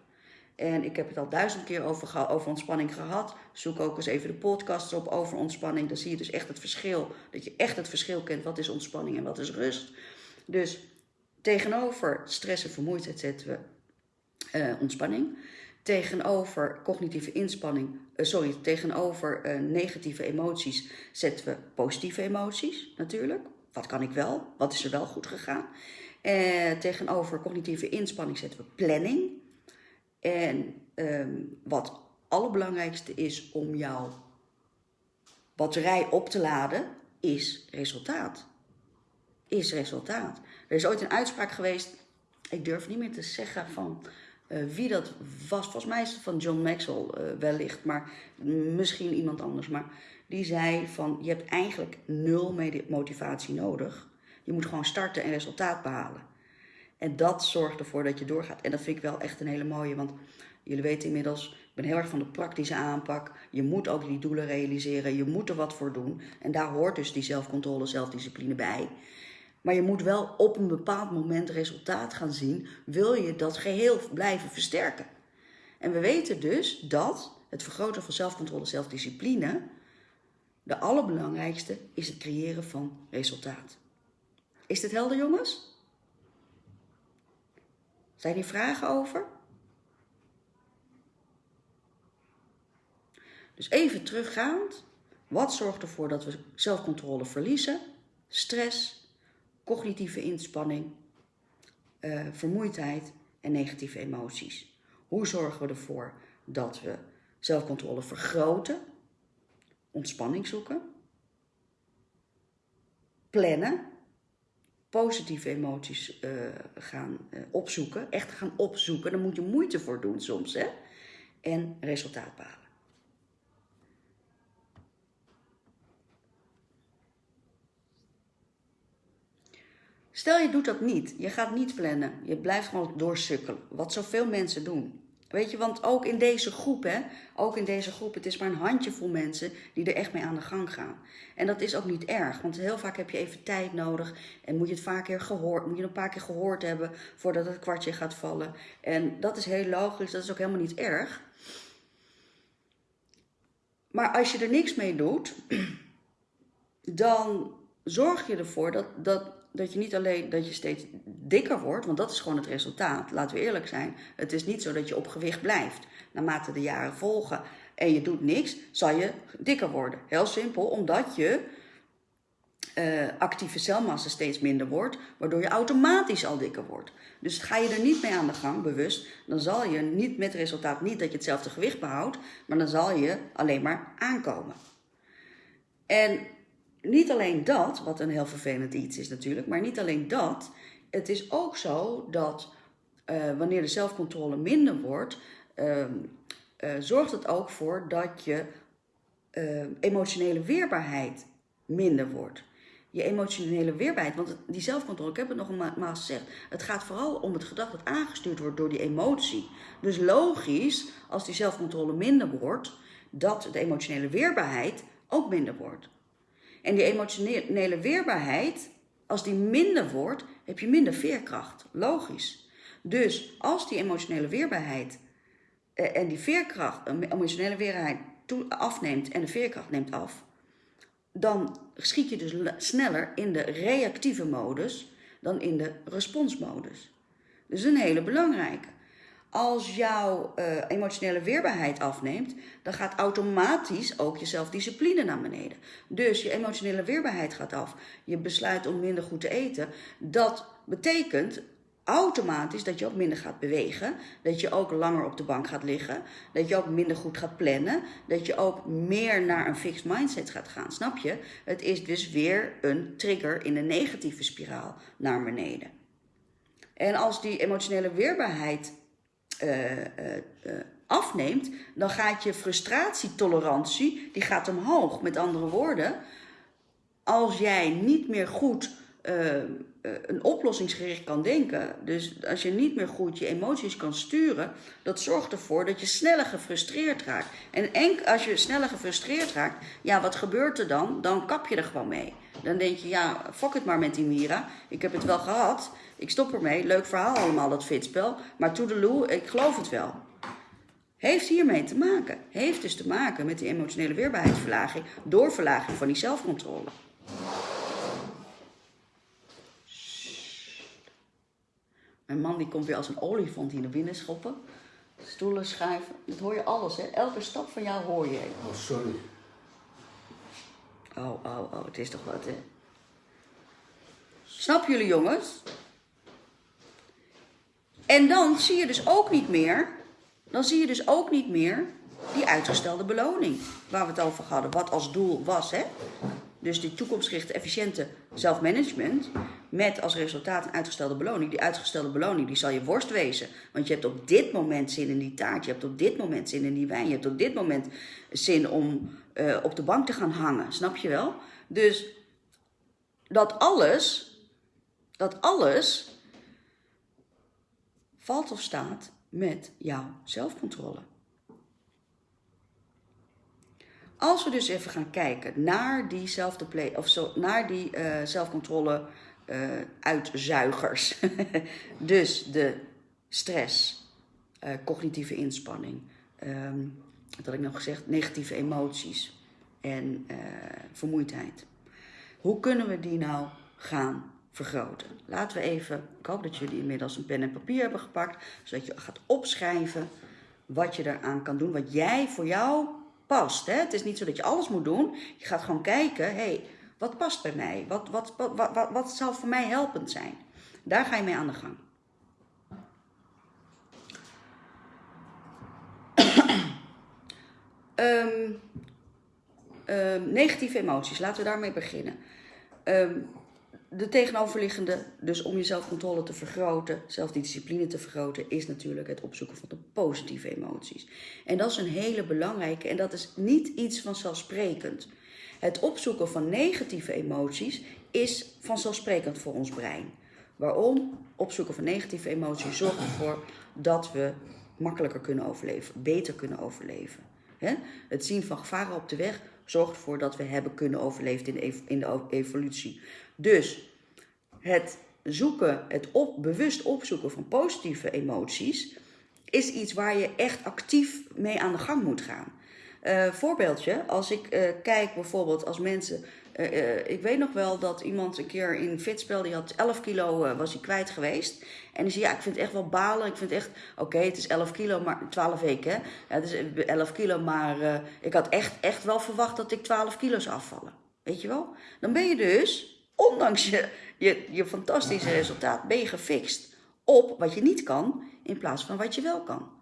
En ik heb het al duizend keer over, over ontspanning gehad. Zoek ook eens even de podcasts op over ontspanning. Dan zie je dus echt het verschil. Dat je echt het verschil kent. Wat is ontspanning en wat is rust. Dus tegenover stress en vermoeidheid zetten we uh, ontspanning tegenover cognitieve inspanning, uh, sorry, tegenover uh, negatieve emoties zetten we positieve emoties natuurlijk. Wat kan ik wel? Wat is er wel goed gegaan? Uh, tegenover cognitieve inspanning zetten we planning. En um, wat allerbelangrijkste is om jouw batterij op te laden, is resultaat. Is resultaat. Er is ooit een uitspraak geweest, ik durf niet meer te zeggen van uh, wie dat was, volgens mij is het van John Maxwell uh, wellicht, maar misschien iemand anders. Maar die zei van je hebt eigenlijk nul motivatie nodig. Je moet gewoon starten en resultaat behalen. En dat zorgt ervoor dat je doorgaat. En dat vind ik wel echt een hele mooie, want jullie weten inmiddels, ik ben heel erg van de praktische aanpak. Je moet ook die doelen realiseren, je moet er wat voor doen. En daar hoort dus die zelfcontrole, zelfdiscipline bij. Maar je moet wel op een bepaald moment resultaat gaan zien, wil je dat geheel blijven versterken. En we weten dus dat het vergroten van zelfcontrole, zelfdiscipline, de allerbelangrijkste is het creëren van resultaat. Is dit helder, jongens? Zijn hier vragen over? Dus even teruggaand. Wat zorgt ervoor dat we zelfcontrole verliezen? Stress, cognitieve inspanning, uh, vermoeidheid en negatieve emoties. Hoe zorgen we ervoor dat we zelfcontrole vergroten, ontspanning zoeken, plannen, positieve emoties uh, gaan uh, opzoeken, echt gaan opzoeken. Daar moet je moeite voor doen soms, hè? En resultaat behalen. Stel je doet dat niet, je gaat niet plannen, je blijft gewoon doorsukkelen, wat zoveel mensen doen. Weet je, want ook in deze groep, hè, ook in deze groep, het is maar een handjevol mensen die er echt mee aan de gang gaan. En dat is ook niet erg, want heel vaak heb je even tijd nodig en moet je het vaak keer gehoord, moet je een paar keer gehoord hebben voordat het kwartje gaat vallen. En dat is heel logisch, dat is ook helemaal niet erg. Maar als je er niks mee doet, dan zorg je ervoor dat, dat dat je niet alleen dat je steeds dikker wordt, want dat is gewoon het resultaat. Laten we eerlijk zijn. Het is niet zo dat je op gewicht blijft. Naarmate de jaren volgen en je doet niks, zal je dikker worden. Heel simpel, omdat je uh, actieve celmassa steeds minder wordt, waardoor je automatisch al dikker wordt. Dus ga je er niet mee aan de gang, bewust, dan zal je niet met resultaat niet dat je hetzelfde gewicht behoudt, maar dan zal je alleen maar aankomen. En niet alleen dat, wat een heel vervelend iets is natuurlijk, maar niet alleen dat. Het is ook zo dat uh, wanneer de zelfcontrole minder wordt, uh, uh, zorgt het ook voor dat je emotionele weerbaarheid minder wordt. Je emotionele weerbaarheid, want die zelfcontrole, ik heb het nog eenmaal gezegd, het gaat vooral om het gedrag dat aangestuurd wordt door die emotie. Dus logisch, als die zelfcontrole minder wordt, dat de emotionele weerbaarheid ook minder wordt. En die emotionele weerbaarheid, als die minder wordt, heb je minder veerkracht. Logisch. Dus als die emotionele weerbaarheid eh, en die veerkracht, emotionele weerbaarheid afneemt en de veerkracht neemt af, dan schiet je dus sneller in de reactieve modus dan in de responsmodus. Dus een hele belangrijke. Als jouw uh, emotionele weerbaarheid afneemt, dan gaat automatisch ook je zelfdiscipline naar beneden. Dus je emotionele weerbaarheid gaat af. Je besluit om minder goed te eten. Dat betekent automatisch dat je ook minder gaat bewegen. Dat je ook langer op de bank gaat liggen. Dat je ook minder goed gaat plannen. Dat je ook meer naar een fixed mindset gaat gaan. Snap je? Het is dus weer een trigger in een negatieve spiraal naar beneden. En als die emotionele weerbaarheid uh, uh, afneemt, dan gaat je frustratietolerantie, die gaat omhoog. Met andere woorden, als jij niet meer goed een oplossingsgericht kan denken, dus als je niet meer goed je emoties kan sturen, dat zorgt ervoor dat je sneller gefrustreerd raakt. En enk, als je sneller gefrustreerd raakt, ja, wat gebeurt er dan? Dan kap je er gewoon mee. Dan denk je, ja, fuck het maar met die Mira. Ik heb het wel gehad. Ik stop ermee. Leuk verhaal allemaal, dat fitspel. Maar toedeloe, ik geloof het wel. Heeft hiermee te maken. Heeft dus te maken met die emotionele weerbaarheidsverlaging door verlaging van die zelfcontrole. Mijn man die komt weer als een olifant hier naar binnen schoppen. Stoelen schuiven. Dat hoor je alles, hè? Elke stap van jou hoor je. Oh, sorry. Oh, oh, oh. Het is toch wat, hè? Snap jullie, jongens? En dan zie je dus ook niet meer dan zie je dus ook niet meer die uitgestelde beloning waar we het over hadden, wat als doel was. Hè? Dus die toekomstgerichte, efficiënte zelfmanagement met als resultaat een uitgestelde beloning. Die uitgestelde beloning die zal je worst wezen. Want je hebt op dit moment zin in die taart, je hebt op dit moment zin in die wijn, je hebt op dit moment zin om uh, op de bank te gaan hangen. Snap je wel? Dus dat alles, dat alles valt of staat met jouw zelfcontrole. Als we dus even gaan kijken naar diezelfde play, of zo, naar die uh, zelfcontrole uh, uitzuigers. dus de stress, uh, cognitieve inspanning, um, wat had ik nog gezegd, negatieve emoties en vermoeidheid. Hoe kunnen we die nou gaan vergroten. Laten we even, ik hoop dat jullie inmiddels een pen en papier hebben gepakt, zodat je gaat opschrijven wat je eraan kan doen, wat jij voor jou past. Hè? Het is niet zo dat je alles moet doen. Je gaat gewoon kijken, hey, wat past bij mij? Wat, wat, wat, wat, wat zal voor mij helpend zijn? Daar ga je mee aan de gang. um, um, negatieve emoties, laten we daarmee beginnen. Um, de tegenoverliggende, dus om je zelfcontrole te vergroten, zelfdiscipline te vergroten, is natuurlijk het opzoeken van de positieve emoties. En dat is een hele belangrijke en dat is niet iets vanzelfsprekend. Het opzoeken van negatieve emoties is vanzelfsprekend voor ons brein. Waarom? Opzoeken van negatieve emoties zorgt ervoor dat we makkelijker kunnen overleven, beter kunnen overleven. Het zien van gevaren op de weg zorgt ervoor dat we hebben kunnen overleven in de evolutie. Dus het zoeken, het bewust opzoeken van positieve emoties, is iets waar je echt actief mee aan de gang moet gaan. Uh, voorbeeldje, als ik uh, kijk bijvoorbeeld als mensen. Uh, ik weet nog wel dat iemand een keer in Fitspel, die had 11 kilo, was hij kwijt geweest. En die zei, ja, ik vind het echt wel balen. Ik vind echt, oké, het is 11 kilo, maar 12 weken. Hè? Het is 11 kilo, maar ik had echt, echt wel verwacht dat ik 12 kilo zou afvallen. Weet je wel? Dan ben je dus ondanks je, je, je fantastische resultaat, ben je gefixt op wat je niet kan in plaats van wat je wel kan.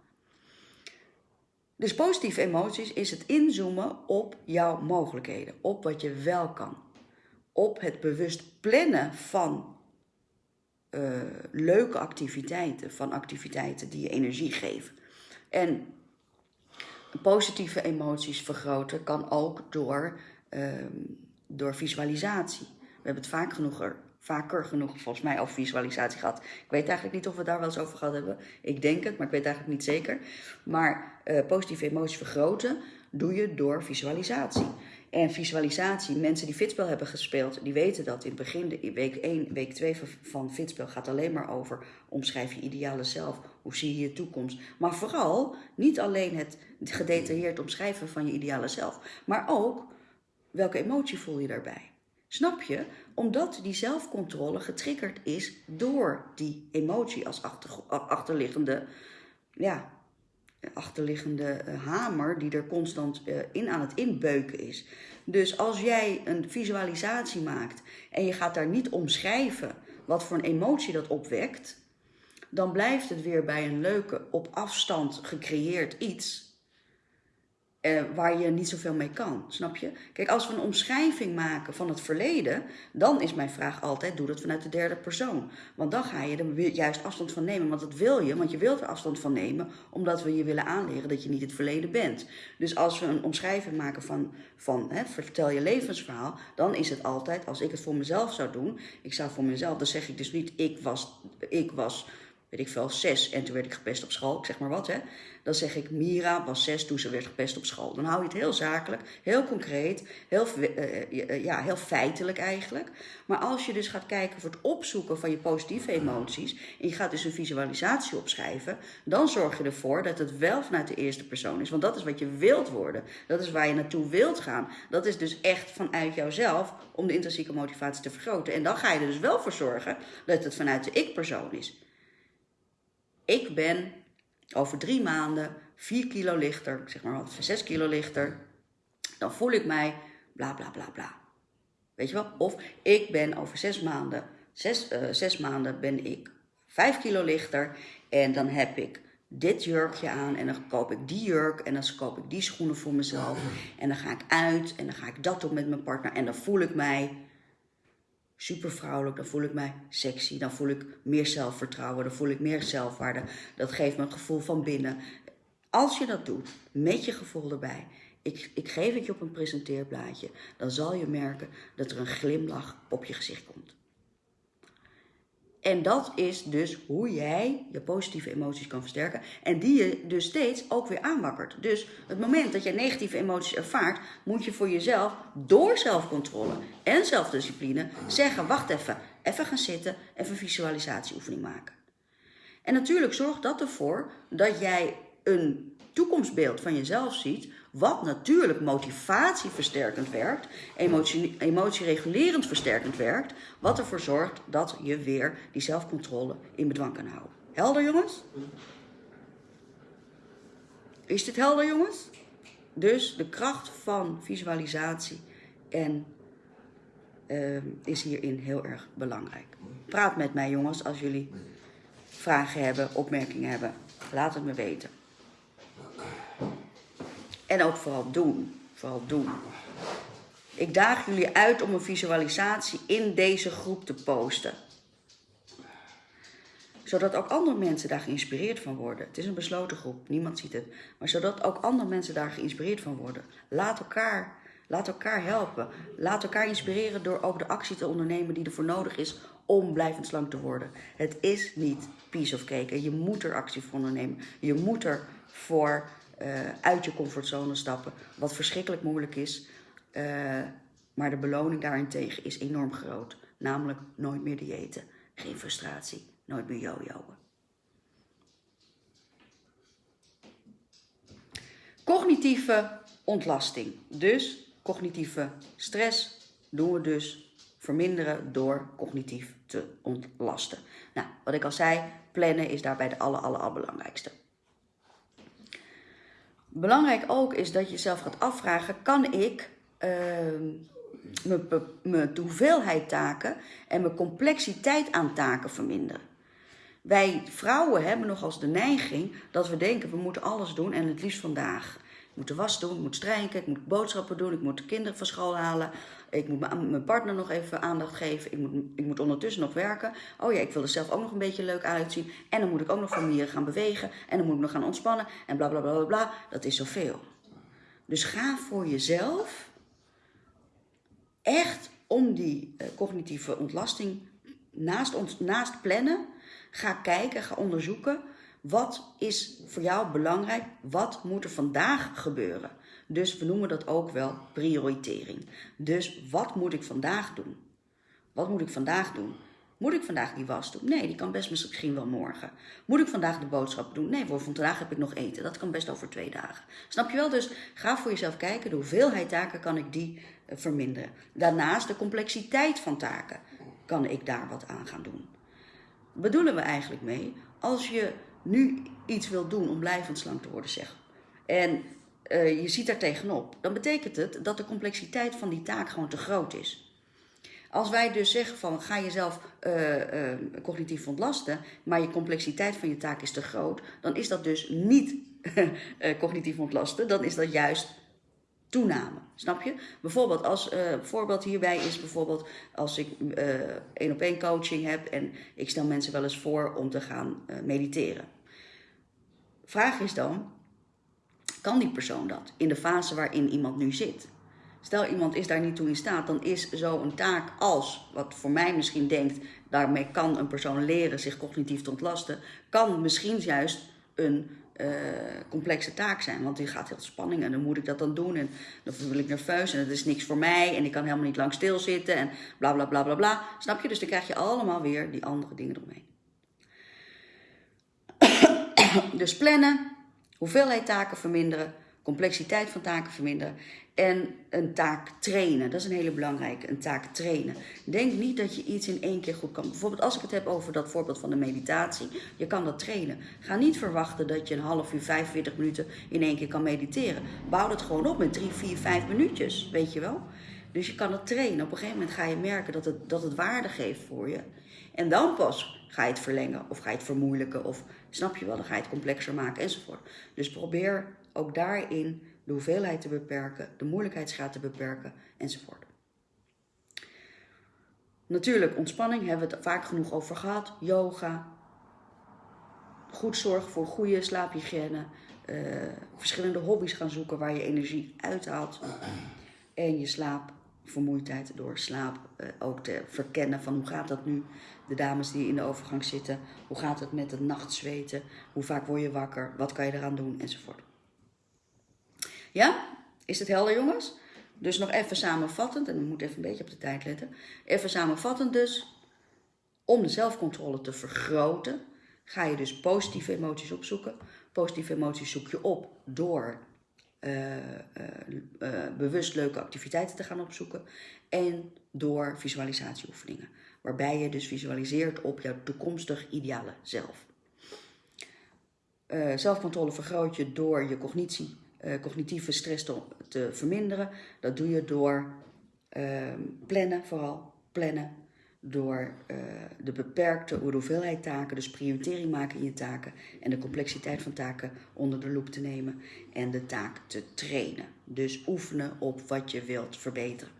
Dus positieve emoties is het inzoomen op jouw mogelijkheden, op wat je wel kan. Op het bewust plannen van uh, leuke activiteiten, van activiteiten die je energie geven. En positieve emoties vergroten kan ook door, uh, door visualisatie. We hebben het vaak genoeg er, vaker genoeg volgens mij over visualisatie gehad. Ik weet eigenlijk niet of we daar wel eens over gehad hebben. Ik denk het, maar ik weet eigenlijk niet zeker. Maar uh, positieve emoties vergroten doe je door visualisatie. En visualisatie, mensen die fitspel hebben gespeeld, die weten dat in het begin, de week 1, week 2 van fitspel gaat alleen maar over omschrijf je ideale zelf, hoe zie je je toekomst. Maar vooral niet alleen het gedetailleerd omschrijven van je ideale zelf, maar ook welke emotie voel je daarbij. Snap je? Omdat die zelfcontrole getriggerd is door die emotie als achterliggende, ja, achterliggende eh, hamer die er constant uh, in aan het inbeuken is. Dus als jij een visualisatie maakt en je gaat daar niet omschrijven wat voor een emotie dat opwekt, dan blijft het weer bij een leuke op afstand gecreëerd iets eh, waar je niet zoveel mee kan. Snap je? Kijk, als we een omschrijving maken van het verleden, dan is mijn vraag altijd: doe dat vanuit de derde persoon. Want dan ga je er juist afstand van nemen. Want dat wil je, want je wilt er afstand van nemen, omdat we je willen aanleren dat je niet het verleden bent. Dus als we een omschrijving maken van, van hè, vertel je levensverhaal, dan is het altijd, als ik het voor mezelf zou doen, ik zou voor mezelf, dan zeg ik dus niet: ik was. Ik was weet ik veel, zes en toen werd ik gepest op school, ik zeg maar wat hè. Dan zeg ik, Mira was zes toen ze werd gepest op school. Dan hou je het heel zakelijk, heel concreet, heel, uh, ja, heel feitelijk eigenlijk. Maar als je dus gaat kijken voor het opzoeken van je positieve emoties... en je gaat dus een visualisatie opschrijven... dan zorg je ervoor dat het wel vanuit de eerste persoon is. Want dat is wat je wilt worden. Dat is waar je naartoe wilt gaan. Dat is dus echt vanuit jouzelf om de intrinsieke motivatie te vergroten. En dan ga je er dus wel voor zorgen dat het vanuit de ik-persoon is ik ben over drie maanden 4 kilo lichter, zeg maar wat, 6 kilo lichter. Dan voel ik mij bla bla bla bla. Weet je wel? Of ik ben over zes maanden, zes, uh, zes maanden ben ik 5 kilo lichter. En dan heb ik dit jurkje aan en dan koop ik die jurk en dan koop ik die schoenen voor mezelf. En dan ga ik uit en dan ga ik dat doen met mijn partner en dan voel ik mij super vrouwelijk, dan voel ik mij sexy, dan voel ik meer zelfvertrouwen, dan voel ik meer zelfwaarde. Dat geeft me een gevoel van binnen. Als je dat doet, met je gevoel erbij, ik, ik geef het je op een presenteerblaadje, dan zal je merken dat er een glimlach op je gezicht komt. En dat is dus hoe jij je positieve emoties kan versterken. En die je dus steeds ook weer aanwakkert. Dus het moment dat je negatieve emoties ervaart, moet je voor jezelf door zelfcontrole en zelfdiscipline zeggen: wacht even, even gaan zitten, even een visualisatieoefening maken. En natuurlijk zorgt dat ervoor dat jij een toekomstbeeld van jezelf ziet wat natuurlijk motivatieversterkend werkt, emotie, emotieregulerend versterkend werkt, wat ervoor zorgt dat je weer die zelfcontrole in bedwang kan houden. Helder jongens? Is dit helder jongens? Dus de kracht van visualisatie en uh, is hierin heel erg belangrijk. Praat met mij jongens als jullie vragen hebben, opmerkingen hebben. Laat het me weten. En ook vooral doen. Vooral doen. Ik daag jullie uit om een visualisatie in deze groep te posten. Zodat ook andere mensen daar geïnspireerd van worden. Het is een besloten groep, niemand ziet het. Maar zodat ook andere mensen daar geïnspireerd van worden. Laat elkaar, laat elkaar helpen. Laat elkaar inspireren door ook de actie te ondernemen die ervoor nodig is om blijvend slank te worden. Het is niet piece of cake. Je moet er actie voor ondernemen. Je moet er voor uit je comfortzone stappen. Wat verschrikkelijk moeilijk is. Uh, maar de beloning daarentegen is enorm groot. Namelijk nooit meer diëten. Geen frustratie. Nooit meer jojoen. Cognitieve ontlasting. Dus cognitieve stress doen we dus verminderen door cognitief te ontlasten. Nou, wat ik al zei, plannen is daarbij de aller, aller, allerbelangrijkste. Belangrijk ook is dat je jezelf gaat afvragen: kan ik uh, mijn hoeveelheid taken en mijn complexiteit aan taken verminderen? Wij vrouwen hebben nog als de neiging dat we denken: we moeten alles doen en het liefst vandaag. Ik moet de was doen, ik moet strijken, ik moet boodschappen doen, ik moet de kinderen van school halen. Ik moet mijn partner nog even aandacht geven. Ik moet, ik moet ondertussen nog werken. Oh ja, ik wil er zelf ook nog een beetje leuk uitzien. En dan moet ik ook nog van mieren gaan bewegen. En dan moet ik nog gaan ontspannen. En bla bla bla bla bla. Dat is zoveel. Dus ga voor jezelf echt om die uh, cognitieve ontlasting naast, naast plannen. Ga kijken, ga onderzoeken. Wat is voor jou belangrijk? Wat moet er vandaag gebeuren? Dus we noemen dat ook wel prioritering. Dus wat moet ik vandaag doen? Wat moet ik vandaag doen? Moet ik vandaag die was doen? Nee, die kan best misschien wel morgen. Moet ik vandaag de boodschap doen? Nee, voor vandaag heb ik nog eten. Dat kan best over twee dagen. Snap je wel? Dus ga voor jezelf kijken. De hoeveelheid taken kan ik die eh, verminderen. Daarnaast de complexiteit van taken. Kan ik daar wat aan gaan doen? Bedoelen we eigenlijk mee? Als je nu iets wil doen om blijvend slank te worden, zeg. En uh, je ziet daar tegenop, dan betekent het dat de complexiteit van die taak gewoon te groot is. Als wij dus zeggen van ga jezelf uh, cognitief ontlasten, maar je complexiteit van je taak is te groot, dan is dat dus niet cognitief ontlasten, dan is dat juist toename. Snap je? Bijvoorbeeld, als uh, voorbeeld hierbij is bijvoorbeeld als ik één op één coaching heb en ik stel mensen wel eens voor om te gaan mediteren. Vraag is dan, kan die persoon dat in de fase waarin iemand nu zit? Stel iemand is daar niet toe in staat, dan is zo'n taak als, wat voor mij misschien denkt, daarmee kan een persoon leren zich cognitief te ontlasten, kan misschien juist een uh, complexe taak zijn. Want die gaat heel spanning en dan moet ik dat dan doen en dan voel ik nerveus en het is niks voor mij en ik kan helemaal niet lang stilzitten en bla bla bla bla bla. Snap je? Dus dan krijg je allemaal weer die andere dingen eromheen. dus plannen, hoeveelheid taken verminderen, complexiteit van taken verminderen en een taak trainen. Dat is een hele belangrijke, een taak trainen. Denk niet dat je iets in één keer goed kan. Bijvoorbeeld als ik het heb over dat voorbeeld van de meditatie. Je kan dat trainen. Ga niet verwachten dat je een half uur, 45 minuten in één keer kan mediteren. Bouw het gewoon op met 3, 4, 5 minuutjes, weet je wel. Dus je kan het trainen. Op een gegeven moment ga je merken dat het, dat het waarde geeft voor je. En dan pas ga je het verlengen of ga je het vermoeilijken of snap je wel, dan ga je het complexer maken enzovoort. Dus probeer ook daarin de hoeveelheid te beperken, de moeilijkheidsgraad te beperken enzovoort. Natuurlijk, ontspanning hebben we het vaak genoeg over gehad. Yoga, goed zorgen voor goede slaaphygiëne, uh, verschillende hobby's gaan zoeken waar je energie uithaalt. En je slaapvermoeidheid door slaap uh, ook te verkennen van hoe gaat dat nu. De dames die in de overgang zitten, hoe gaat het met het nachtzweten, hoe vaak word je wakker, wat kan je eraan doen enzovoort. Ja? Is het helder, jongens? Dus nog even samenvattend, en ik moet even een beetje op de tijd letten. Even samenvattend dus, om de zelfcontrole te vergroten, ga je dus positieve emoties opzoeken. Positieve emoties zoek je op door uh, uh, uh, bewust leuke activiteiten te gaan opzoeken. En door visualisatieoefeningen. Waarbij je dus visualiseert op jouw toekomstig ideale zelf. zelfcontrole vergroot je door je cognitie uh, cognitieve stress te, te, verminderen. Dat doe je door uh, plannen, vooral plannen. Door uh, de beperkte hoeveelheid taken, dus prioritering maken in je taken en de complexiteit van taken onder de loep te nemen en de taak te trainen. Dus oefenen op wat je wilt verbeteren.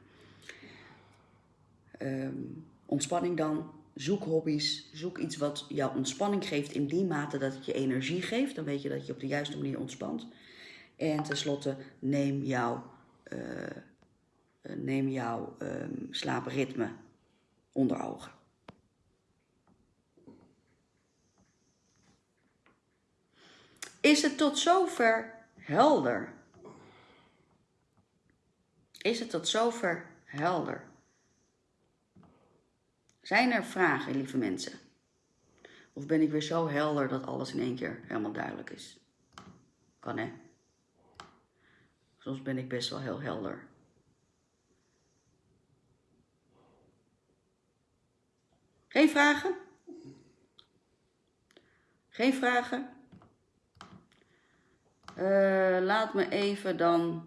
Um, ontspanning dan, zoek hobby's, zoek iets wat jou ontspanning geeft in die mate dat het je energie geeft. Dan weet je dat je op de juiste manier ontspant. En tenslotte neem jouw, uh, neem jouw um, slaapritme onder ogen. Is het tot zover helder? Is het tot zover helder? Zijn er vragen, lieve mensen? Of ben ik weer zo helder dat alles in één keer helemaal duidelijk is? Kan hè? Soms ben ik best wel heel helder. Geen vragen? Geen vragen? Uh, laat me even dan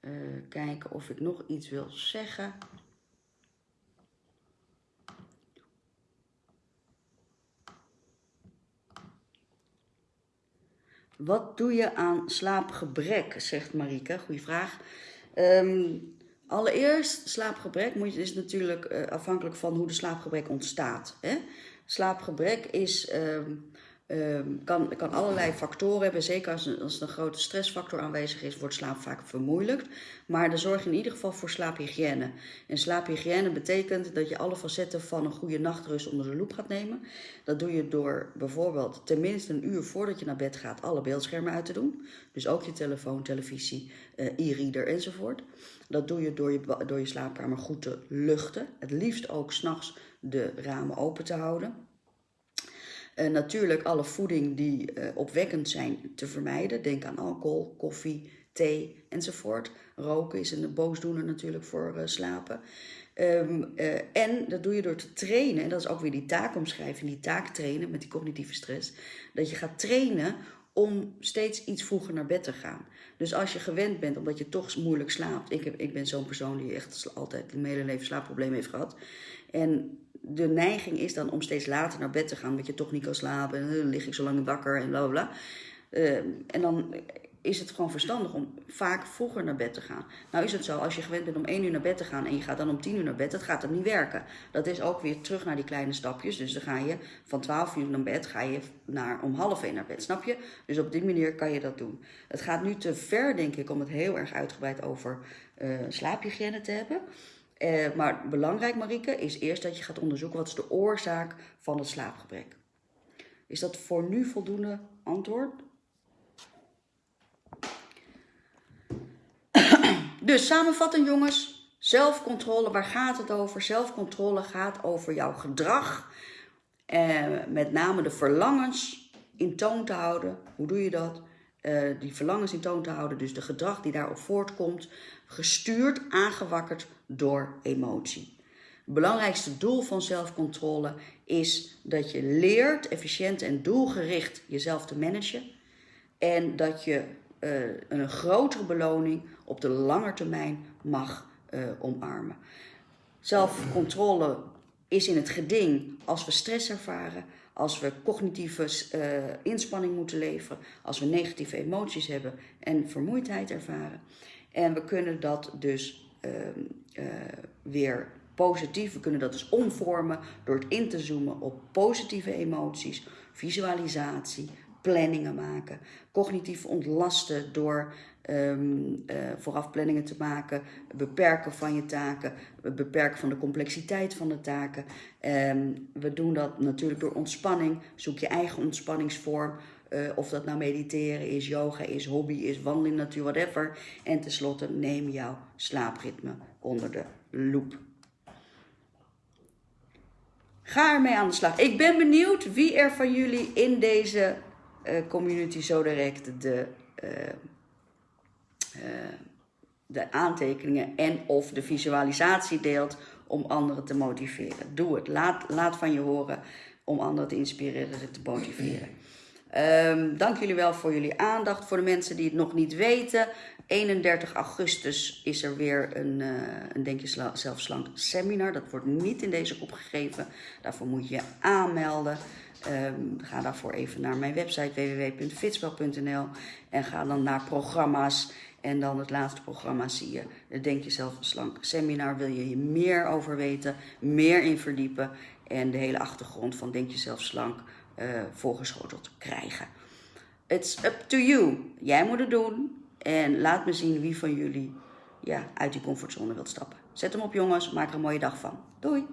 uh, kijken of ik nog iets wil zeggen. Wat doe je aan slaapgebrek, zegt Marike. Goeie vraag. Um, allereerst, slaapgebrek moet, is natuurlijk uh, afhankelijk van hoe de slaapgebrek ontstaat. Hè? Slaapgebrek is um, Um, kan, kan allerlei factoren hebben. Zeker als, er een grote stressfactor aanwezig is, wordt slaap vaak vermoeilijkt. Maar dan zorg in ieder geval voor slaaphygiëne. En slaaphygiëne betekent dat je alle facetten van een goede nachtrust onder de loep gaat nemen. Dat doe je door bijvoorbeeld tenminste een uur voordat je naar bed gaat alle beeldschermen uit te doen. Dus ook je telefoon, televisie, uh, e-reader enzovoort. Dat doe je door, je door je slaapkamer goed te luchten. Het liefst ook s'nachts de ramen open te houden. Uh, natuurlijk alle voeding die uh, opwekkend zijn te vermijden. Denk aan alcohol, koffie, thee enzovoort. Roken is een boosdoener natuurlijk voor uh, slapen. Um, en dat doe je door te trainen. En dat is ook weer die taakomschrijving, die taak trainen met die cognitieve stress. Dat je gaat trainen om steeds iets vroeger naar bed te gaan. Dus als je gewend bent, omdat je toch moeilijk slaapt. Ik, heb, ik ben zo'n persoon die echt altijd mijn hele leven slaapproblemen heeft gehad. En de neiging is dan om steeds later naar bed te gaan, omdat je toch niet kan slapen. En dan lig ik zo lang wakker en bla bla. Uh, en dan is het gewoon verstandig om vaak vroeger naar bed te gaan. Nou is het zo, als je gewend bent om 1 uur naar bed te gaan en je gaat dan om 10 uur naar bed, dat gaat dan niet werken. Dat is ook weer terug naar die kleine stapjes. Dus dan ga je van 12 uur naar bed, ga je naar, om half 1 naar bed, snap je? Dus op die manier kan je dat doen. Het gaat nu te ver, denk ik, om het heel erg uitgebreid over uh, slaaphygiëne te hebben. Uh, maar belangrijk, Marike, is eerst dat je gaat onderzoeken wat is de oorzaak van het slaapgebrek. Is dat voor nu voldoende antwoord? Dus samenvattend jongens, zelfcontrole, waar gaat het over? Zelfcontrole gaat over jouw gedrag. Eh, met name de verlangens in toon te houden. Hoe doe je dat? Uh, die verlangens in toon te houden, dus de gedrag die daarop voortkomt, gestuurd, aangewakkerd door emotie. Het belangrijkste doel van zelfcontrole is dat je leert efficiënt en doelgericht jezelf te managen. En dat je uh, een grotere beloning op de lange termijn mag uh, omarmen. Zelfcontrole is in het geding als we stress ervaren, als we cognitieve uh, inspanning moeten leveren, als we negatieve emoties hebben en vermoeidheid ervaren. En we kunnen dat dus uh, weer positief, we kunnen dat dus omvormen door het in te zoomen op positieve emoties, visualisatie, planningen maken, cognitief ontlasten door um, uh, vooraf planningen te maken, beperken van je taken, beperken van de complexiteit van de taken. Um, we doen dat natuurlijk door ontspanning. Zoek je eigen ontspanningsvorm. Uh, of dat nou mediteren is, yoga is, hobby is, wandeling natuur, whatever. En tenslotte neem jouw slaapritme onder de loep. Ga ermee aan de slag. Ik ben benieuwd wie er van jullie in deze uh, community zo direct de uh, de aantekeningen en of de visualisatie deelt om anderen te motiveren. Doe het. Laat, laat van je horen om anderen te inspireren en te motiveren. Um, dank jullie wel voor jullie aandacht. Voor de mensen die het nog niet weten, 31 augustus is er weer een, uh, een Denk je seminar. Dat wordt niet in deze groep gegeven. Daarvoor moet je je aanmelden. Um, ga daarvoor even naar mijn website www.fitspel.nl en ga dan naar programma's. En dan het laatste programma zie je, de Denk Jezelf Slank seminar. Wil je hier meer over weten, meer in verdiepen en de hele achtergrond van Denk Jezelf Slank uh, voorgeschoteld krijgen. It's up to you. Jij moet het doen en laat me zien wie van jullie ja, uit die comfortzone wilt stappen. Zet hem op jongens, maak er een mooie dag van. Doei!